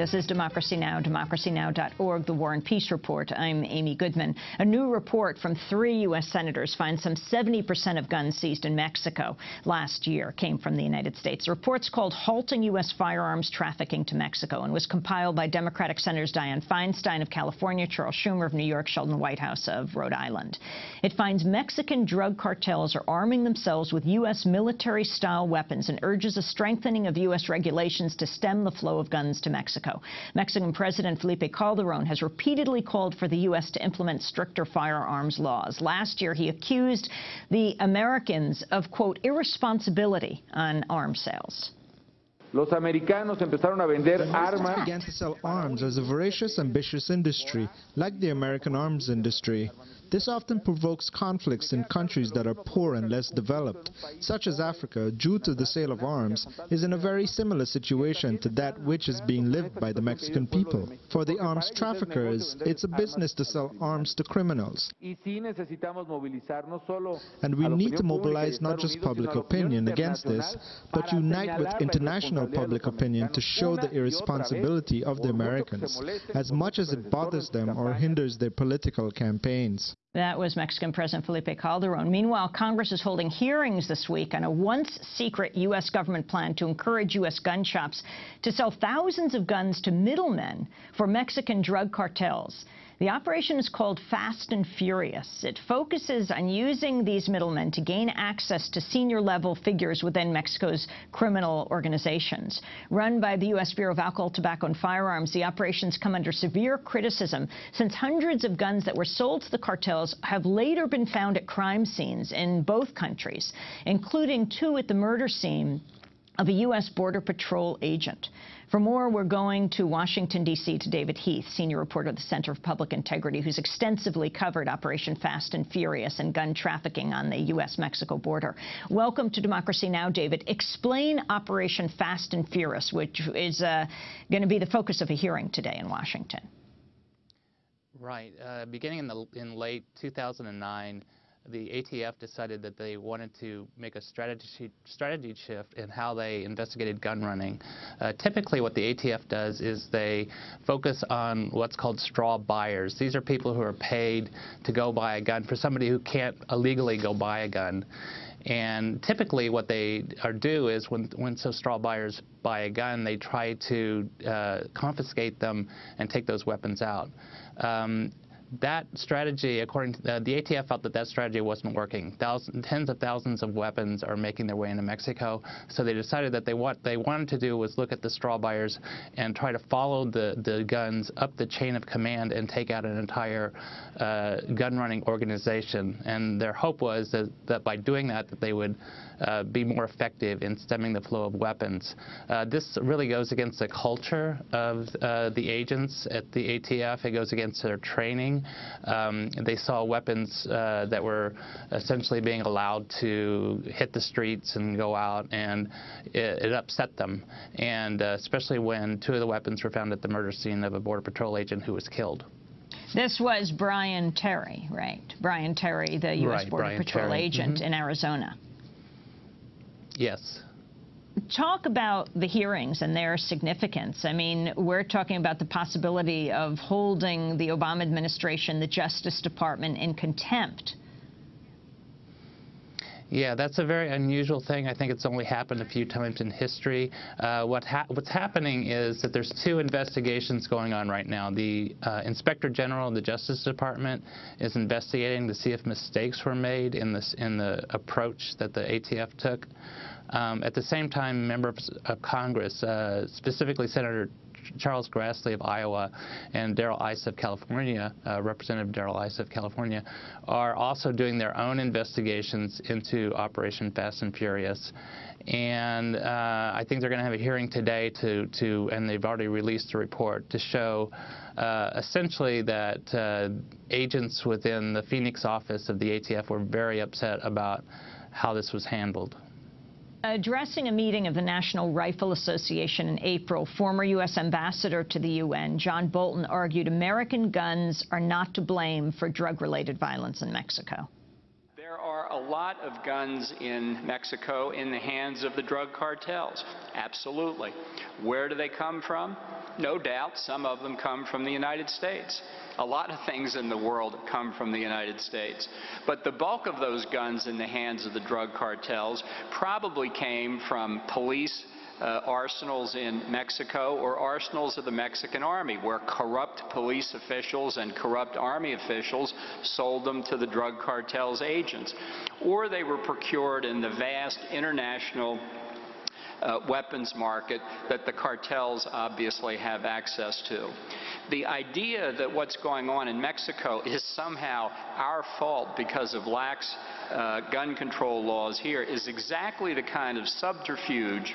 This is Democracy Now!, democracynow.org, the War and Peace Report. I'm Amy Goodman. A new report from three U.S. senators finds some 70% of guns seized in Mexico last year came from the United States. The report's called Halting U.S. Firearms Trafficking to Mexico and was compiled by Democratic Senators Dianne Feinstein of California, Charles Schumer of New York, Sheldon Whitehouse of Rhode Island. It finds Mexican drug cartels are arming themselves with U.S. military-style weapons and urges a strengthening of U.S. regulations to stem the flow of guns to Mexico. Mexico. Mexican President Felipe Calderon has repeatedly called for the U.S. to implement stricter firearms laws. Last year, he accused the Americans of, quote, irresponsibility on arms sales. Los americanos empezaron a vender armas. began to sell arms as a voracious, ambitious industry, like the American arms industry. This often provokes conflicts in countries that are poor and less developed, such as Africa, due to the sale of arms, is in a very similar situation to that which is being lived by the Mexican people. For the arms traffickers, it's a business to sell arms to criminals. And we need to mobilize not just public opinion against this, but unite with international public opinion to show the irresponsibility of the Americans, as much as it bothers them or hinders their political campaigns. That was Mexican President Felipe Calderon. Meanwhile, Congress is holding hearings this week on a once-secret U.S. government plan to encourage U.S. gun shops to sell thousands of guns to middlemen for Mexican drug cartels. The operation is called Fast and Furious. It focuses on using these middlemen to gain access to senior-level figures within Mexico's criminal organizations. Run by the U.S. Bureau of Alcohol, Tobacco, and Firearms, the operations come under severe criticism since hundreds of guns that were sold to the cartels have later been found at crime scenes in both countries, including two at the murder scene of a U.S. Border Patrol agent. For more, we're going to Washington, D.C. to David Heath, senior reporter of the Center for Public Integrity, who's extensively covered Operation Fast and Furious and gun trafficking on the U.S.-Mexico border. Welcome to Democracy Now!, David. Explain Operation Fast and Furious, which is uh, going to be the focus of a hearing today in Washington. Right. Uh, beginning in, the, in late 2009, the ATF decided that they wanted to make a strategy, strategy shift in how they investigated gun running. Uh, typically what the ATF does is they focus on what's called straw buyers. These are people who are paid to go buy a gun for somebody who can't illegally go buy a gun. And typically what they are do is when, when so straw buyers buy a gun, they try to uh, confiscate them and take those weapons out. Um, that strategy, according to the, the, ATF, felt that that strategy wasn't working. Thousands, tens of thousands of weapons are making their way into Mexico, so they decided that they what they wanted to do was look at the straw buyers and try to follow the the guns up the chain of command and take out an entire uh, gun running organization. And their hope was that, that by doing that, that they would uh, be more effective in stemming the flow of weapons. Uh, this really goes against the culture of uh, the agents at the ATF. It goes against their training. Um, they saw weapons uh, that were essentially being allowed to hit the streets and go out, and it, it upset them, and uh, especially when two of the weapons were found at the murder scene of a Border Patrol agent who was killed. This was Brian Terry, right? Brian Terry, the U.S. Right, Border Brian Patrol Terry. agent mm -hmm. in Arizona. Yes. Talk about the hearings and their significance. I mean, we're talking about the possibility of holding the Obama administration, the Justice Department, in contempt yeah, that's a very unusual thing. I think it's only happened a few times in history. Uh, what ha what's happening is that there's two investigations going on right now. The uh, Inspector General of the Justice Department is investigating to see if mistakes were made in this in the approach that the ATF took. Um, at the same time, members of Congress, uh, specifically Senator Charles Grassley of Iowa and Darrell Issa of California, uh, Representative Darrell Issa of California, are also doing their own investigations into Operation Fast and Furious. And uh, I think they're going to have a hearing today to, to, and they've already released a report to show uh, essentially that uh, agents within the Phoenix office of the ATF were very upset about how this was handled. Addressing a meeting of the National Rifle Association in April, former U.S. Ambassador to the UN, John Bolton, argued American guns are not to blame for drug-related violence in Mexico. There are a lot of guns in Mexico in the hands of the drug cartels. Absolutely. Where do they come from? No doubt some of them come from the United States. A lot of things in the world come from the United States. But the bulk of those guns in the hands of the drug cartels probably came from police uh, arsenals in Mexico or arsenals of the Mexican army, where corrupt police officials and corrupt army officials sold them to the drug cartel's agents. Or they were procured in the vast international uh, weapons market that the cartels obviously have access to. The idea that what's going on in Mexico is somehow our fault because of lax uh, gun control laws here is exactly the kind of subterfuge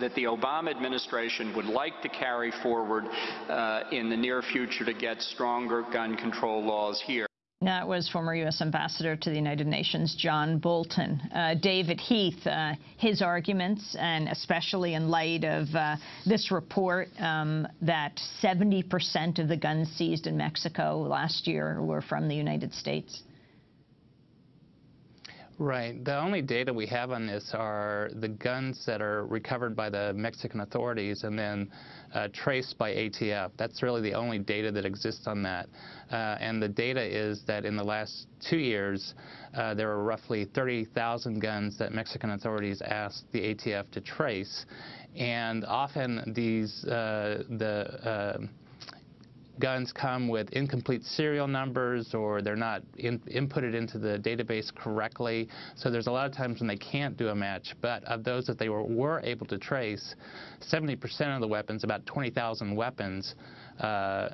that the Obama administration would like to carry forward uh, in the near future to get stronger gun control laws here. That was former U.S. Ambassador to the United Nations John Bolton. Uh, David Heath, uh, his arguments, and especially in light of uh, this report um, that 70% of the guns seized in Mexico last year were from the United States. Right. The only data we have on this are the guns that are recovered by the Mexican authorities and then uh, traced by ATF. That's really the only data that exists on that. Uh, and the data is that in the last two years, uh, there were roughly 30,000 guns that Mexican authorities asked the ATF to trace. And often these, uh, the uh, guns come with incomplete serial numbers or they're not in, inputted into the database correctly. So there's a lot of times when they can't do a match. But of those that they were, were able to trace, 70% of the weapons, about 20,000 weapons, uh,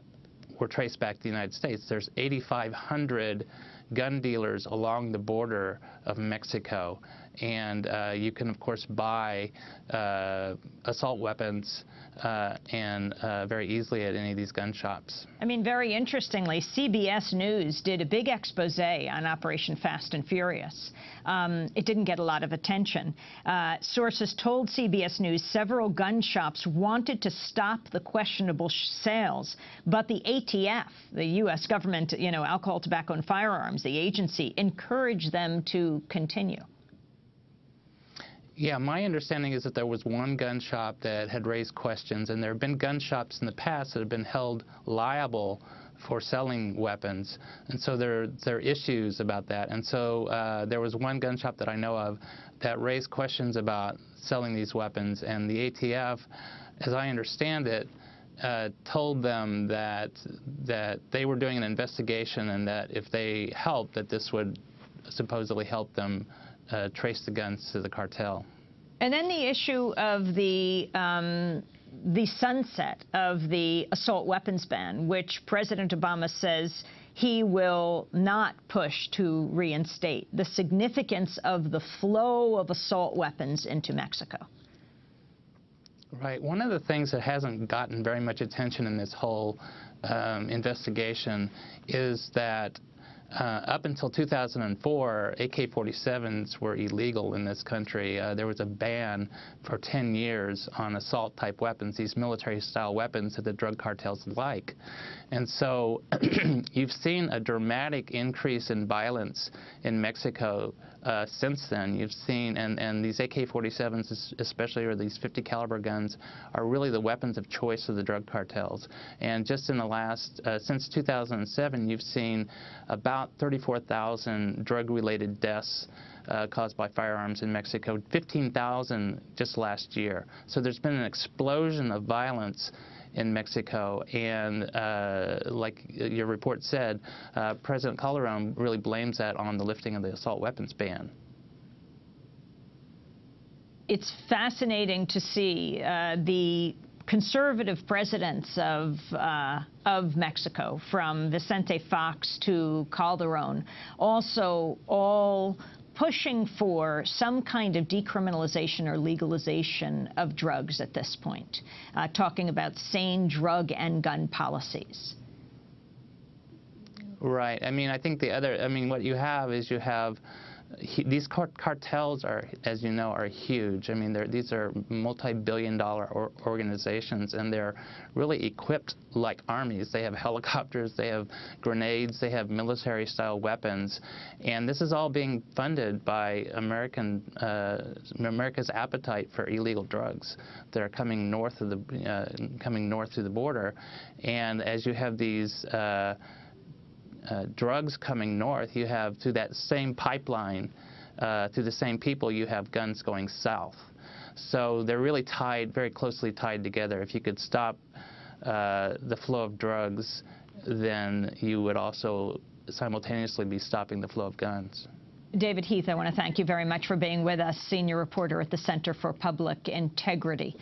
were traced back to the United States. There's 8,500 gun dealers along the border of Mexico. And uh, you can, of course, buy uh, assault weapons uh, and uh, very easily at any of these gun shops. I mean, very interestingly, CBS News did a big expose on Operation Fast and Furious. Um, it didn't get a lot of attention. Uh, sources told CBS News several gun shops wanted to stop the questionable sales, but the ATF, the U.S. government, you know, alcohol, tobacco, and firearms, the agency, encouraged them to continue. Yeah, my understanding is that there was one gun shop that had raised questions, and there have been gun shops in the past that have been held liable for selling weapons, and so there, there are issues about that. And so uh, there was one gun shop that I know of that raised questions about selling these weapons, and the ATF, as I understand it, uh, told them that that they were doing an investigation and that if they helped, that this would supposedly help them uh, trace the guns to the cartel. And then the issue of the um, the sunset of the assault weapons ban, which President Obama says he will not push to reinstate. The significance of the flow of assault weapons into Mexico. Right. One of the things that hasn't gotten very much attention in this whole um, investigation is that uh, up until 2004, AK-47s were illegal in this country. Uh, there was a ban for 10 years on assault-type weapons, these military-style weapons that the drug cartels like. And so you've seen a dramatic increase in violence in Mexico uh, since then. You've seen, and, and these AK-47s especially, or these 50 caliber guns, are really the weapons of choice of the drug cartels. And just in the last, uh, since 2007, you've seen about 34,000 drug-related deaths uh, caused by firearms in Mexico, 15,000 just last year. So there's been an explosion of violence in Mexico. And uh, like your report said, uh, President Calderon really blames that on the lifting of the assault weapons ban. It's fascinating to see uh, the conservative presidents of uh, of Mexico, from Vicente Fox to Calderon, also all pushing for some kind of decriminalization or legalization of drugs at this point, uh, talking about sane drug and gun policies. Right. I mean, I think the other, I mean, what you have is you have he, these car cartels are, as you know, are huge. I mean, these are multi-billion-dollar or organizations, and they're really equipped like armies. They have helicopters, they have grenades, they have military-style weapons, and this is all being funded by American uh, America's appetite for illegal drugs that are coming north of the uh, coming north through the border, and as you have these. Uh, drugs coming north, you have through that same pipeline, uh, through the same people, you have guns going south. So they're really tied, very closely tied together. If you could stop uh, the flow of drugs, then you would also simultaneously be stopping the flow of guns. David Heath, I want to thank you very much for being with us, senior reporter at the Center for Public Integrity.